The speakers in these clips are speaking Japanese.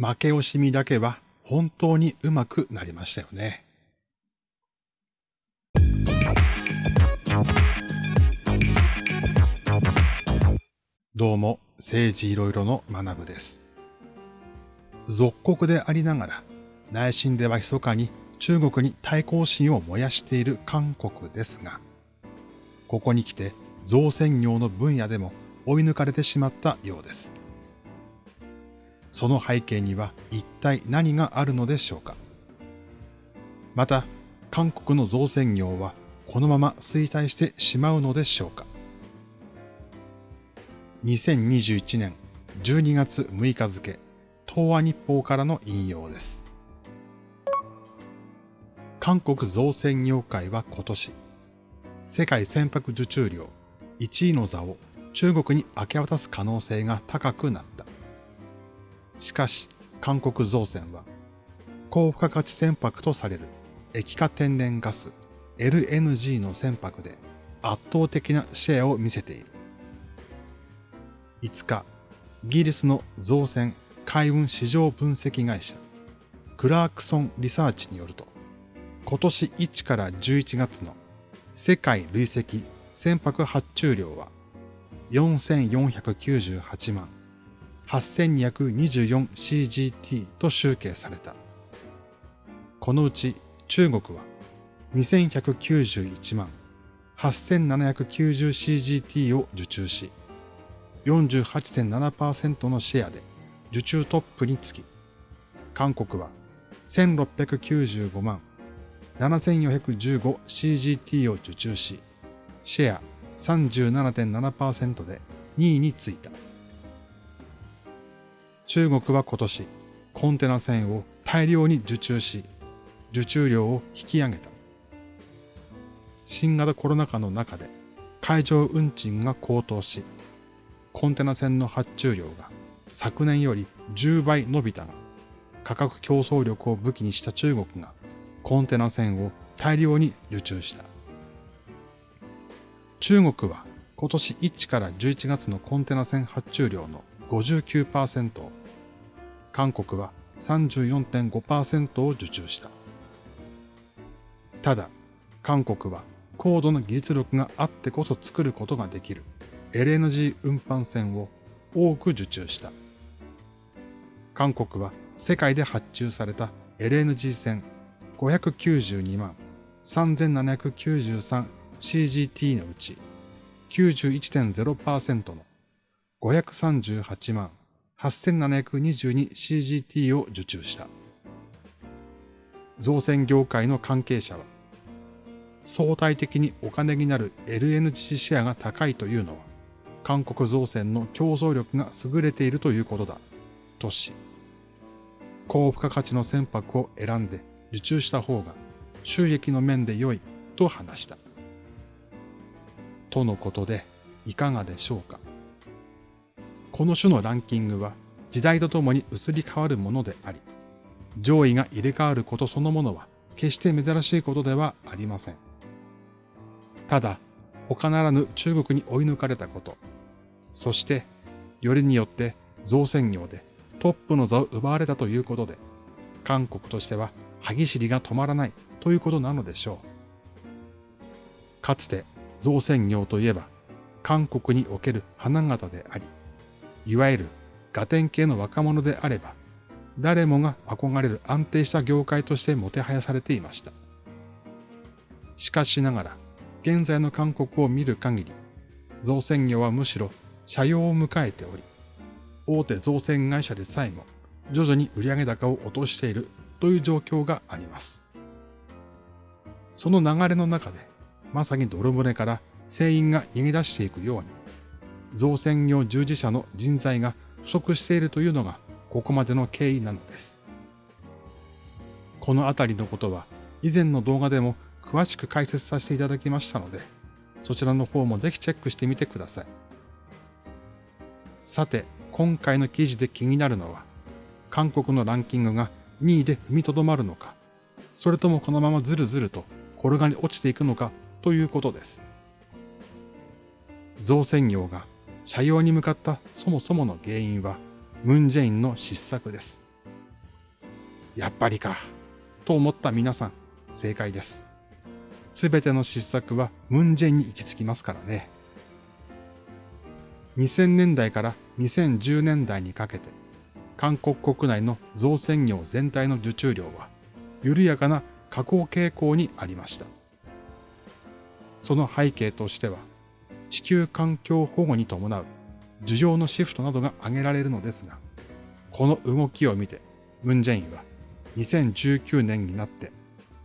負け惜しみだけは本当にうまくなりましたよね。どうも、政治いろいろの学部です。属国でありながら、内心では密かに中国に対抗心を燃やしている韓国ですが、ここに来て造船業の分野でも追い抜かれてしまったようです。その背景には一体何があるのでしょうか。また、韓国の造船業はこのまま衰退してしまうのでしょうか。2021年12月6日付、東亜日報からの引用です。韓国造船業界は今年、世界船舶受注量1位の座を中国に明け渡す可能性が高くなった。しかし、韓国造船は、高付加価値船舶とされる液化天然ガス LNG の船舶で圧倒的なシェアを見せている。5日、イギリスの造船海運市場分析会社クラークソンリサーチによると、今年1から11月の世界累積船舶発注量は4498万 8224CGT と集計された。このうち中国は2191万 8790CGT を受注し、48.7%のシェアで受注トップにつき、韓国は1695万 7415CGT を受注し、シェア37.7%で2位についた。中国は今年、コンテナ船を大量に受注し、受注量を引き上げた。新型コロナ禍の中で海上運賃が高騰し、コンテナ船の発注量が昨年より10倍伸びたが、価格競争力を武器にした中国がコンテナ船を大量に受注した。中国は今年1から11月のコンテナ船発注量の59%を韓国は34.5%を受注した。ただ、韓国は高度な技術力があってこそ作ることができる LNG 運搬船を多く受注した。韓国は世界で発注された LNG 船592万 3793CGT のうち91.0%の538万 8722CGT を受注した。造船業界の関係者は、相対的にお金になる LNG シェアが高いというのは、韓国造船の競争力が優れているということだ、とし、高付加価値の船舶を選んで受注した方が収益の面で良いと話した。とのことで、いかがでしょうか？この種のランキングは時代とともに移り変わるものであり、上位が入れ替わることそのものは決して珍しいことではありません。ただ、他ならぬ中国に追い抜かれたこと、そして、よりによって造船業でトップの座を奪われたということで、韓国としては歯ぎしりが止まらないということなのでしょう。かつて造船業といえば、韓国における花形であり、いわゆるガテン系の若者であれば、誰もが憧れる安定した業界としてもてはやされていました。しかしながら、現在の韓国を見る限り、造船業はむしろ社用を迎えており、大手造船会社でさえも徐々に売上高を落としているという状況があります。その流れの中で、まさに泥船から船員が逃げ出していくように、造船業従事者の人材が不足しているというのがここまでの経緯なのです。このあたりのことは以前の動画でも詳しく解説させていただきましたので、そちらの方もぜひチェックしてみてください。さて、今回の記事で気になるのは、韓国のランキングが2位で踏みとどまるのか、それともこのままずるずると転がり落ちていくのかということです。造船業が社用に向かったそもそもの原因は、ムンジェインの失策です。やっぱりか、と思った皆さん、正解です。すべての失策はムンジェインに行き着きますからね。2000年代から2010年代にかけて、韓国国内の造船業全体の受注量は、緩やかな下降傾向にありました。その背景としては、地球環境保護に伴う需要のシフトなどが挙げられるのですが、この動きを見て、ムンジェインは2019年になって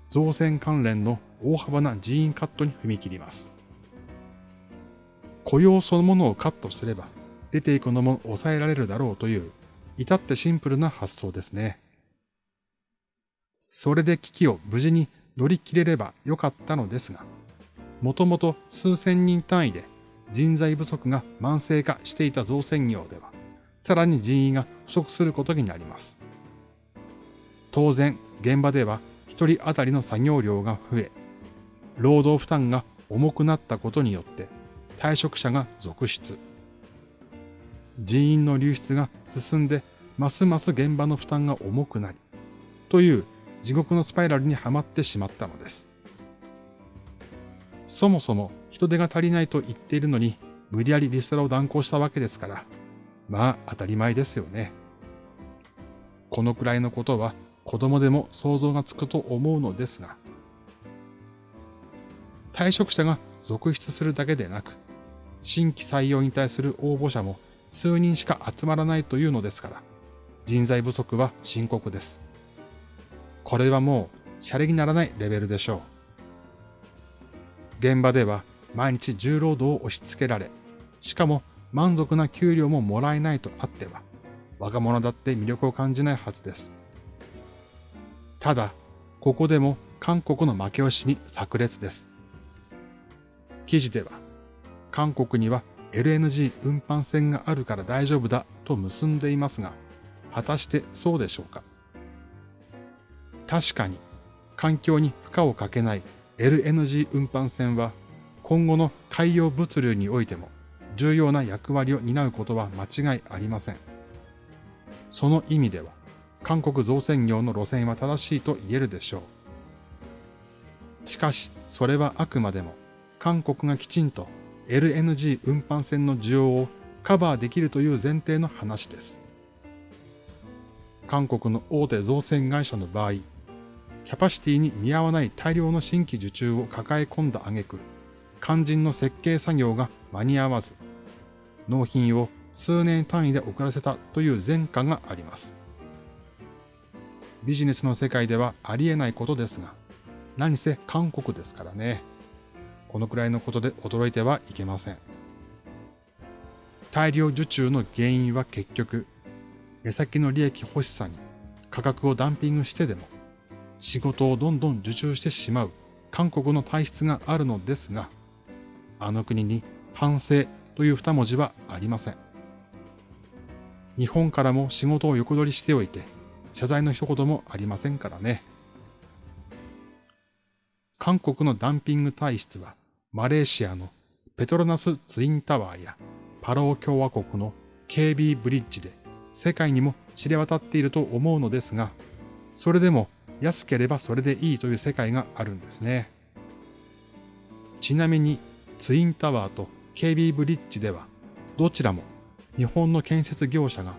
造船関連の大幅な人員カットに踏み切ります。雇用そのものをカットすれば出ていくのも抑えられるだろうという至ってシンプルな発想ですね。それで危機を無事に乗り切れればよかったのですが、もともと数千人単位で人材不足が慢性化していた造船業では、さらに人員が不足することになります。当然、現場では一人当たりの作業量が増え、労働負担が重くなったことによって退職者が続出。人員の流出が進んで、ますます現場の負担が重くなり、という地獄のスパイラルにはまってしまったのです。そもそも人手が足りないと言っているのに、無理やりリストラを断行したわけですから、まあ当たり前ですよね。このくらいのことは子供でも想像がつくと思うのですが、退職者が続出するだけでなく、新規採用に対する応募者も数人しか集まらないというのですから、人材不足は深刻です。これはもう、シャレにならないレベルでしょう。現場では毎日重労働を押し付けられ、しかも満足な給料ももらえないとあっては、若者だって魅力を感じないはずです。ただ、ここでも韓国の負け惜しみ炸裂です。記事では、韓国には LNG 運搬船があるから大丈夫だと結んでいますが、果たしてそうでしょうか確かに、環境に負荷をかけない LNG 運搬船は、今後の海洋物流においても重要な役割を担うことは間違いありません。その意味では、韓国造船業の路線は正しいと言えるでしょう。しかし、それはあくまでも、韓国がきちんと LNG 運搬船の需要をカバーできるという前提の話です。韓国の大手造船会社の場合、キャパシティに見合わない大量の新規受注を抱え込んだ挙句、肝心の設計作業が間に合わず、納品を数年単位で遅らせたという前科があります。ビジネスの世界ではありえないことですが、何せ韓国ですからね。このくらいのことで驚いてはいけません。大量受注の原因は結局、目先の利益欲しさに価格をダンピングしてでも仕事をどんどん受注してしまう韓国の体質があるのですが、あの国に反省という二文字はありません。日本からも仕事を横取りしておいて、謝罪の一言もありませんからね。韓国のダンピング体質は、マレーシアのペトロナスツインタワーやパラオ共和国の KB ブリッジで世界にも知れ渡っていると思うのですが、それでも安ければそれでいいという世界があるんですね。ちなみにツインタワーと KB ブリッジではどちらも日本の建設業者が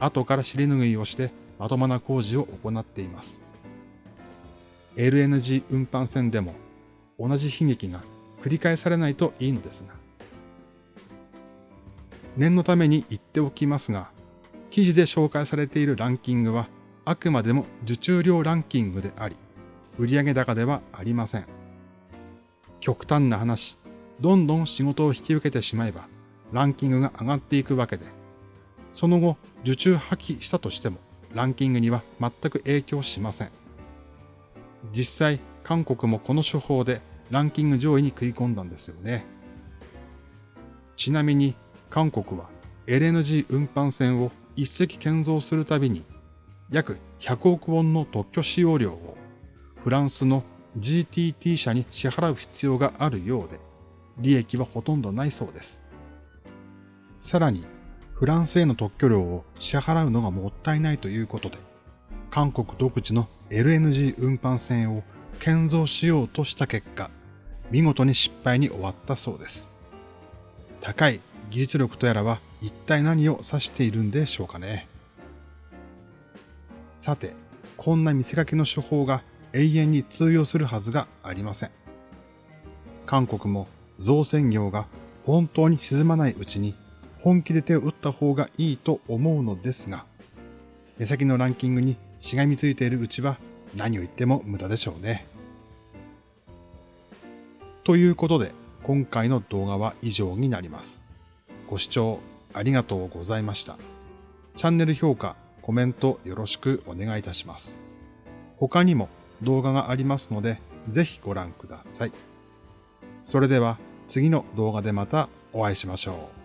後から尻拭いをしてまともな工事を行っています。LNG 運搬船でも同じ悲劇が繰り返されないといいのですが。念のために言っておきますが、記事で紹介されているランキングはあくまでも受注量ランキングであり、売上高ではありません。極端な話、どんどん仕事を引き受けてしまえば、ランキングが上がっていくわけで、その後、受注破棄したとしても、ランキングには全く影響しません。実際、韓国もこの手法でランキング上位に食い込んだんですよね。ちなみに韓国は LNG 運搬船を一隻建造するたびに約100億ウォンの特許使用料をフランスの GTT 社に支払う必要があるようで、利益はほとんどないそうです。さらに、フランスへの特許料を支払うのがもったいないということで、韓国独自の LNG 運搬船を建造しようとした結果、見事に失敗に終わったそうです。高い技術力とやらは一体何を指しているんでしょうかね。さて、こんな見せかけの手法が永遠に通用するはずがありません。韓国も造船業が本当に沈まないうちに本気で手を打った方がいいと思うのですが、目先のランキングにしがみついているうちは何を言っても無駄でしょうね。ということで、今回の動画は以上になります。ご視聴ありがとうございました。チャンネル評価、コメントよろしくお願いいたします。他にも動画がありますので、ぜひご覧ください。それでは次の動画でまたお会いしましょう。